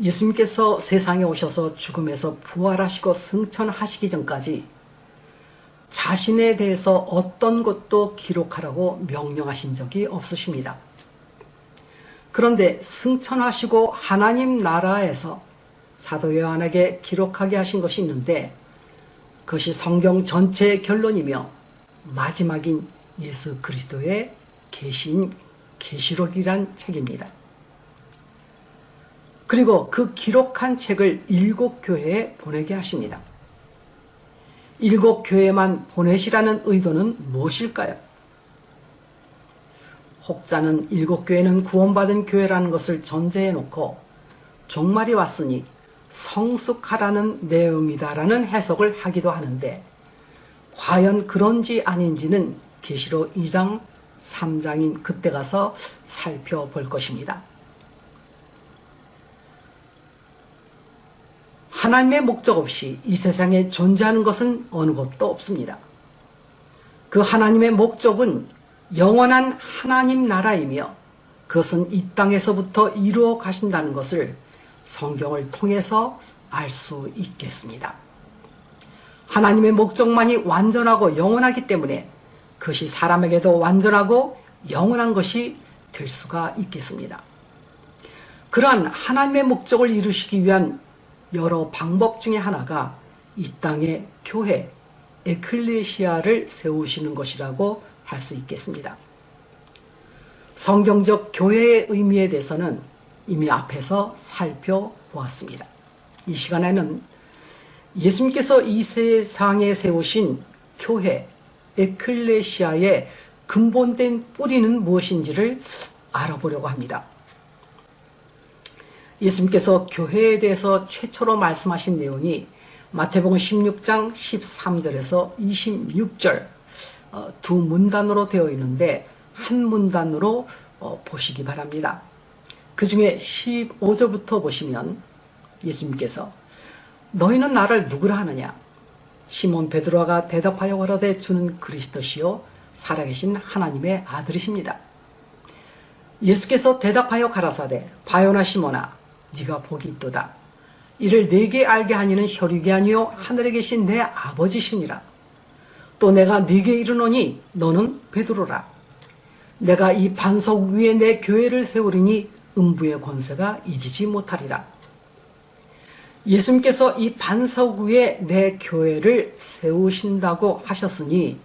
예수님께서 세상에 오셔서 죽음에서 부활하시고 승천하시기 전까지 자신에 대해서 어떤 것도 기록하라고 명령하신 적이 없으십니다. 그런데 승천하시고 하나님 나라에서 사도 요한에게 기록하게 하신 것이 있는데 그것이 성경 전체의 결론이며 마지막인 예수 그리스도의 계신 계시록이란 책입니다. 그리고 그 기록한 책을 일곱 교회에 보내게 하십니다. 일곱 교회만 보내시라는 의도는 무엇일까요? 혹자는 일곱 교회는 구원받은 교회라는 것을 전제해 놓고 종말이 왔으니 성숙하라는 내용이다라는 해석을 하기도 하는데 과연 그런지 아닌지는 계시록 2장 3장인 그때 가서 살펴볼 것입니다. 하나님의 목적 없이 이 세상에 존재하는 것은 어느 것도 없습니다. 그 하나님의 목적은 영원한 하나님 나라이며 그것은 이 땅에서부터 이루어 가신다는 것을 성경을 통해서 알 수 있겠습니다. 하나님의 목적만이 완전하고 영원하기 때문에 그것이 사람에게도 완전하고 영원한 것이 될 수가 있겠습니다. 그러한 하나님의 목적을 이루시기 위한 여러 방법 중에 하나가 이 땅에 교회, 에클레시아를 세우시는 것이라고 할 수 있겠습니다. 성경적 교회의 의미에 대해서는 이미 앞에서 살펴보았습니다. 이 시간에는 예수님께서 이 세상에 세우신 교회, 에클레시아의 근본된 뿌리는 무엇인지를 알아보려고 합니다. 예수님께서 교회에 대해서 최초로 말씀하신 내용이 마태복음 16장 13절에서 26절 어, 두 문단으로 되어 있는데 한 문단으로 어, 보시기 바랍니다. 그 중에 15절부터 보시면 예수님께서 너희는 나를 누구라 하느냐 시몬 베드로가 대답하여 가로되 주는 그리스도시요 살아계신 하나님의 아들이십니다. 예수께서 대답하여 가라사대 바요나 시몬아 네가 복이 있도다. 이를 네게 알게 하니는 혈육이 아니요 하늘에 계신 내 아버지시니라. 또 내가 네게 이르노니 너는 베드로라. 내가 이 반석 위에 내 교회를 세우리니 음부의 권세가 이기지 못하리라. 예수님께서 이 반석 위에 내 교회를 세우신다고 하셨으니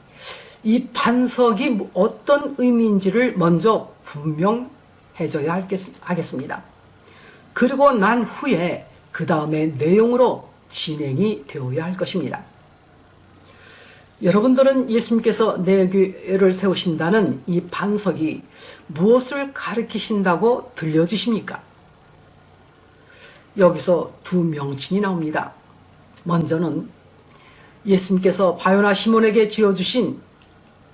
이 반석이 어떤 의미인지를 먼저 분명해져야 하겠습니다. 그리고 난 후에 그 다음에 내용으로 진행이 되어야 할 것입니다. 여러분들은 예수님께서 내 교회를 세우신다는 이 반석이 무엇을 가르치신다고 들려지십니까? 여기서 두 명칭이 나옵니다. 먼저는 예수님께서 바요나 시몬에게 지어주신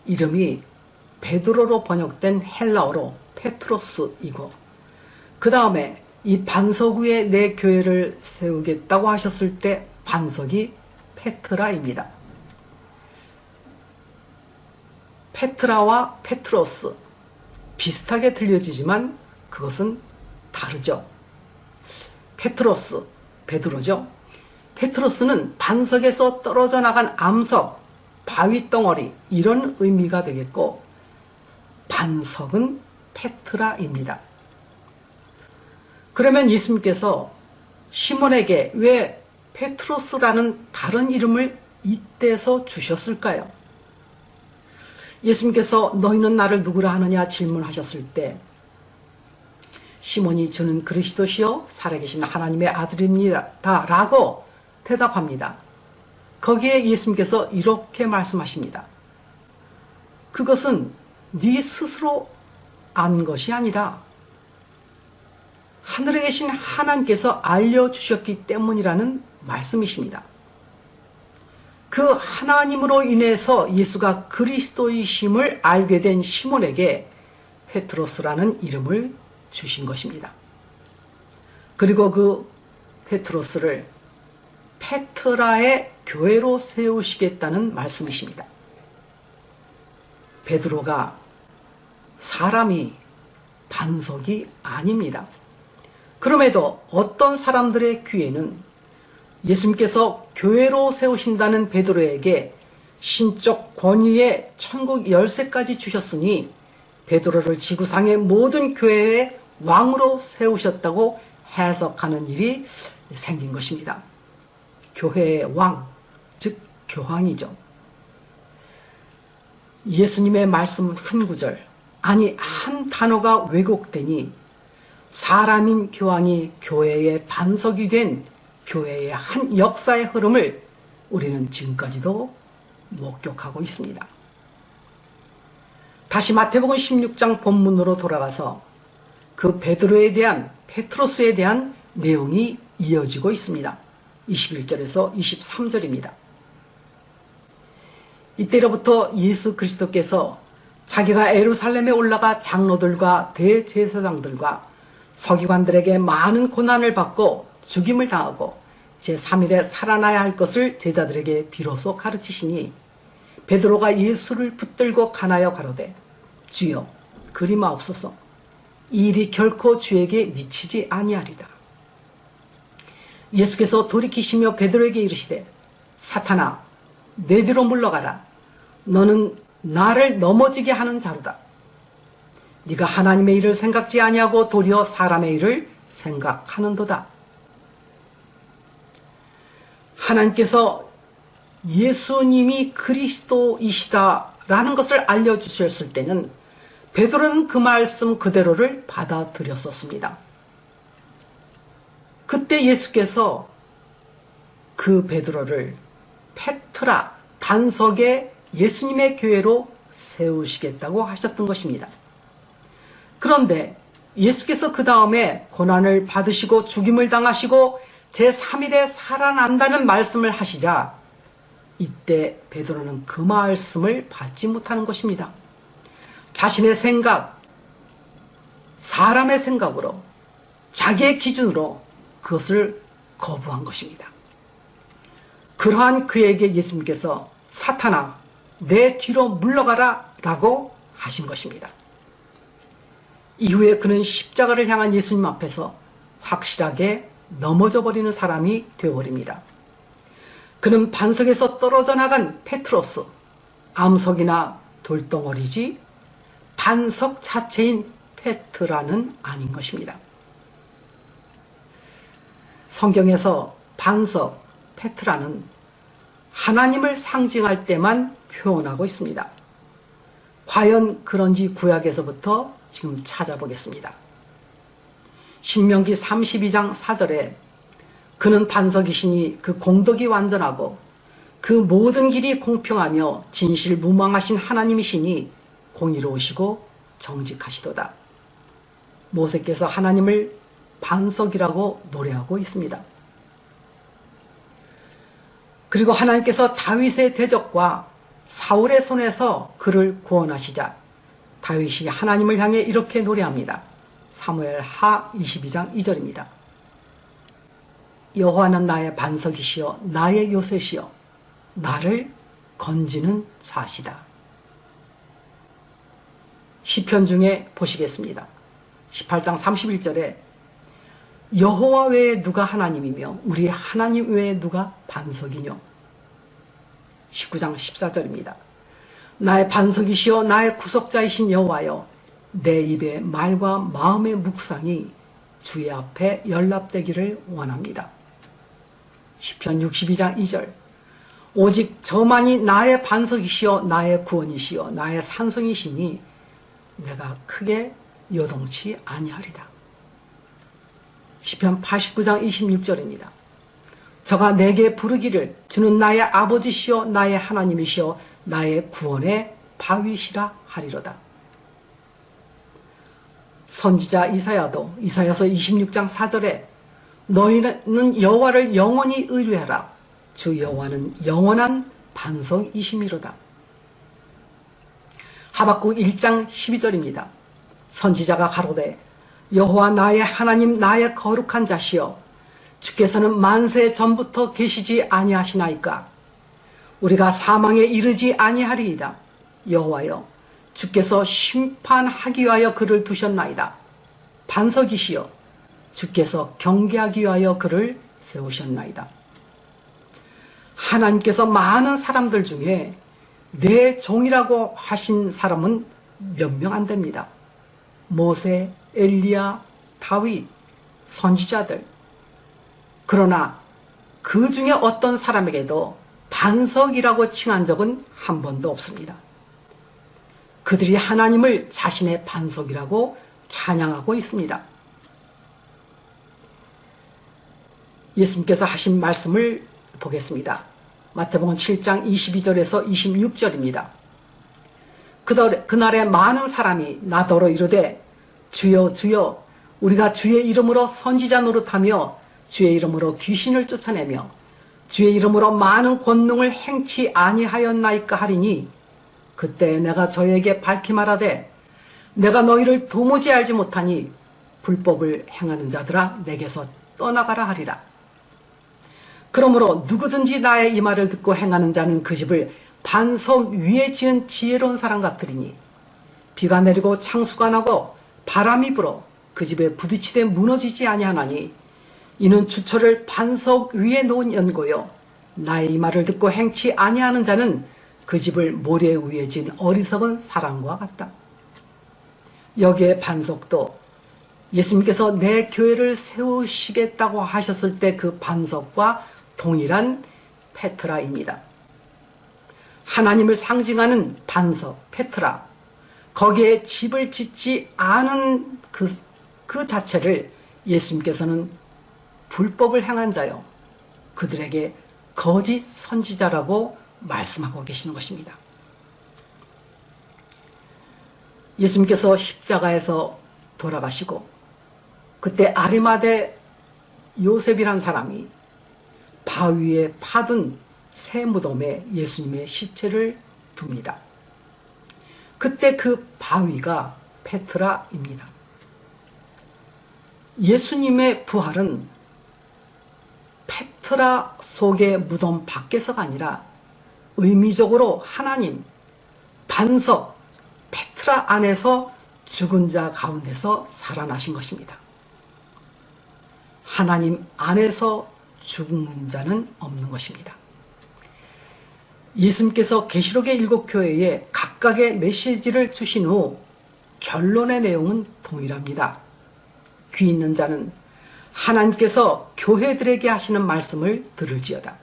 이름이 베드로로 번역된 헬라어로 페트로스이고 그 다음에 이 반석 위에 내 교회를 세우겠다고 하셨을 때 반석이 페트라입니다. 페트라와 페트로스 비슷하게 들려지지만 그것은 다르죠. 페트로스, 베드로죠. 페트로스는 반석에서 떨어져 나간 암석, 바위 덩어리 이런 의미가 되겠고 반석은 페트라입니다. 그러면 예수님께서 시몬에게 왜 페트로스라는 다른 이름을 이때서 주셨을까요? 예수님께서 너희는 나를 누구라 하느냐 질문하셨을 때 시몬이 주는 그리스도시요 살아계신 하나님의 아들입니다 라고 대답합니다. 거기에 예수님께서 이렇게 말씀하십니다. 그것은 네 스스로 안 것이 아니라 하늘에 계신 하나님께서 알려주셨기 때문이라는 말씀이십니다. 그 하나님으로 인해서 예수가 그리스도이심을 알게 된 시몬에게 페트로스라는 이름을 주신 것입니다. 그리고 그 페트로스를 페트라의 교회로 세우시겠다는 말씀이십니다. 베드로가 사람이 반석이 아닙니다. 그럼에도 어떤 사람들의 귀에는 예수님께서 교회로 세우신다는 베드로에게 신적 권위의 천국 열쇠까지 주셨으니 베드로를 지구상의 모든 교회의 왕으로 세우셨다고 해석하는 일이 생긴 것입니다. 교회의 왕, 즉 교황이죠. 예수님의 말씀 한 구절, 아니 한 단어가 왜곡되니 사람인 교황이 교회의 반석이 된 교회의 한 역사의 흐름을 우리는 지금까지도 목격하고 있습니다. 다시 마태복음 16장 본문으로 돌아가서 그 베드로에 대한 페트로스에 대한 내용이 이어지고 있습니다. 21절에서 23절입니다. 이때로부터 예수 그리스도께서 자기가 에루살렘에 올라가 장로들과 대제사장들과 서기관들에게 많은 고난을 받고 죽임을 당하고 제3일에 살아나야 할 것을 제자들에게 비로소 가르치시니 베드로가 예수를 붙들고 가나여 가로되 주여 그리마없소서 이 일이 결코 주에게 미치지 아니하리라. 예수께서 돌이키시며 베드로에게 이르시되 사탄아 내 뒤로 물러가라 너는 나를 넘어지게 하는 자로다. 네가 하나님의 일을 생각지 아니하고 도리어 사람의 일을 생각하는도다. 하나님께서 예수님이 그리스도이시다라는 것을 알려주셨을 때는 베드로는 그 말씀 그대로를 받아들였었습니다. 그때 예수께서 그 베드로를 페트라 반석의 예수님의 교회로 세우시겠다고 하셨던 것입니다. 그런데 예수께서 그 다음에 고난을 받으시고 죽임을 당하시고 제3일에 살아난다는 말씀을 하시자 이때 베드로는 그 말씀을 받지 못하는 것입니다. 자신의 생각, 사람의 생각으로 자기의 기준으로 그것을 거부한 것입니다. 그러한 그에게 예수님께서 사탄아 내 뒤로 물러가라 라고 하신 것입니다. 이후에 그는 십자가를 향한 예수님 앞에서 확실하게 넘어져 버리는 사람이 되어버립니다. 그는 반석에서 떨어져 나간 페트로스, 암석이나 돌덩어리지 반석 자체인 페트라는 아닌 것입니다. 성경에서 반석, 페트라는 하나님을 상징할 때만 표현하고 있습니다. 과연 그런지 구약에서부터 지금 찾아보겠습니다. 신명기 32장 4절에 그는 반석이시니 그 공덕이 완전하고 그 모든 길이 공평하며 진실 무망하신 하나님이시니 공의로우시고 정직하시도다. 모세께서 하나님을 반석이라고 노래하고 있습니다. 그리고 하나님께서 다윗의 대적과 사울의 손에서 그를 구원하시자 다윗이 하나님을 향해 이렇게 노래합니다. 사무엘 하 22장 2절입니다. 여호와는 나의 반석이시여 나의 요새시여 나를 건지는 자시다. 시편 중에 보시겠습니다. 18장 31절에 여호와 외에 누가 하나님이며 우리 하나님 외에 누가 반석이뇨 19장 14절입니다. 나의 반석이시여 나의 구속자이신 여호와여 내 입의 말과 마음의 묵상이 주의 앞에 연락되기를 원합니다. 10편 62장 2절 오직 저만이 나의 반석이시여 나의 구원이시여 나의 산성이시니 내가 크게 요동치 아니하리라. 10편 89장 26절입니다. 저가 내게 부르기를 주는 나의 아버지시여 나의 하나님이시여 나의 구원의 바위시라 하리로다. 선지자 이사야도 이사야서 26장 4절에 너희는 여호와를 영원히 의뢰하라. 주 여호와는 영원한 반석이심이로다. 하박국 1장 12절입니다. 선지자가 가로되 여호와 나의 하나님 나의 거룩한 자시여 주께서는 만세 전부터 계시지 아니하시나이까 우리가 사망에 이르지 아니하리이다. 여호와여 주께서 심판하기 위하여 그를 두셨나이다. 반석이시여 주께서 경계하기 위하여 그를 세우셨나이다. 하나님께서 많은 사람들 중에 내 종이라고 하신 사람은 몇 명 안 됩니다. 모세, 엘리야, 다윗, 선지자들. 그러나 그 중에 어떤 사람에게도 반석이라고 칭한 적은 한 번도 없습니다. 그들이 하나님을 자신의 반석이라고 찬양하고 있습니다. 예수님께서 하신 말씀을 보겠습니다. 마태복음 7장 22절에서 26절입니다. 그날에 많은 사람이 나더러 이르되 주여 주여 우리가 주의 이름으로 선지자 노릇하며 주의 이름으로 귀신을 쫓아내며 주의 이름으로 많은 권능을 행치 아니하였나이까 하리니 그때 내가 저에게 밝히 말하되 내가 너희를 도무지 알지 못하니 불법을 행하는 자들아 내게서 떠나가라 하리라. 그러므로 누구든지 나의 이 말을 듣고 행하는 자는 그 집을 반석 위에 지은 지혜로운 사람 같으리니 비가 내리고 창수가 나고 바람이 불어 그 집에 부딪히되 무너지지 아니하나니 이는 주철을 반석 위에 놓은 연고요 나의 이 말을 듣고 행치 아니하는 자는 그 집을 모래 위에 진 어리석은 사람과 같다. 여기에 반석도 예수님께서 내 교회를 세우시겠다고 하셨을 때 그 반석과 동일한 페트라입니다. 하나님을 상징하는 반석, 페트라. 거기에 집을 짓지 않은 그, 그 자체를 예수님께서는 불법을 행한 자요. 그들에게 거짓 선지자라고 말씀하고 계시는 것입니다. 예수님께서 십자가에서 돌아가시고 그때 아리마대 요셉이란 사람이 바위에 파둔 새 무덤에 예수님의 시체를 둡니다. 그때 그 바위가 페트라입니다. 예수님의 부활은 페트라 속의 무덤 밖에서가 아니라 의미적으로 하나님 반석 페트라 안에서 죽은 자 가운데서 살아나신 것입니다. 하나님 안에서 죽은 자는 없는 것입니다. 예수님께서 계시록의 일곱 교회에 각각의 메시지를 주신 후 결론의 내용은 동일합니다. 귀 있는 자는 하나님께서 교회들에게 하시는 말씀을 들을지어다.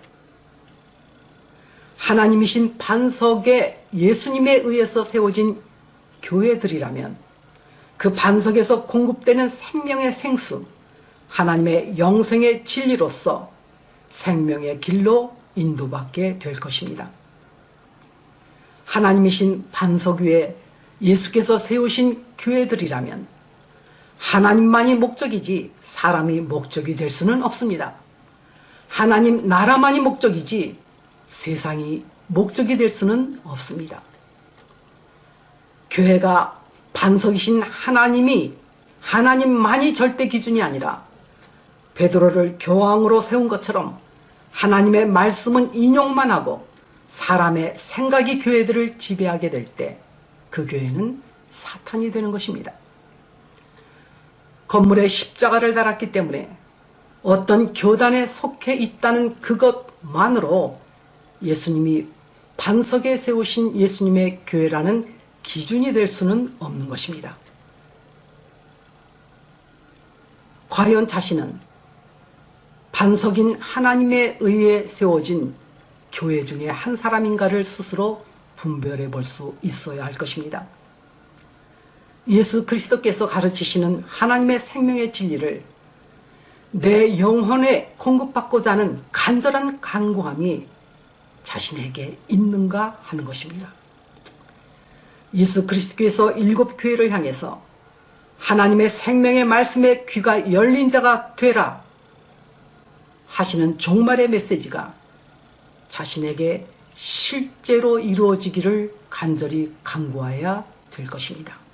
하나님이신 반석에 예수님에 의해서 세워진 교회들이라면 그 반석에서 공급되는 생명의 생수, 하나님의 영생의 진리로서 생명의 길로 인도받게 될 것입니다. 하나님이신 반석 위에 예수께서 세우신 교회들이라면 하나님만이 목적이지 사람이 목적이 될 수는 없습니다. 하나님 나라만이 목적이지 세상이 목적이 될 수는 없습니다. 교회가 반석이신 하나님이 하나님만이 절대 기준이 아니라 베드로를 교황으로 세운 것처럼 하나님의 말씀은 인용만 하고 사람의 생각이 교회들을 지배하게 될 때 그 교회는 사탄이 되는 것입니다. 건물에 십자가를 달았기 때문에 어떤 교단에 속해 있다는 그것만으로 예수님이 반석에 세우신 예수님의 교회라는 기준이 될 수는 없는 것입니다. 과연 자신은 반석인 하나님에 의해 세워진 교회 중에 한 사람인가를 스스로 분별해 볼 수 있어야 할 것입니다. 예수 그리스도께서 가르치시는 하나님의 생명의 진리를 내 영혼에 공급받고자 하는 간절한 간구함이 자신에게 있는가 하는 것입니다. 예수 그리스도께서 일곱 교회를 향해서 하나님의 생명의 말씀에 귀가 열린 자가 되라 하시는 종말의 메시지가 자신에게 실제로 이루어지기를 간절히 간구해야 될 것입니다.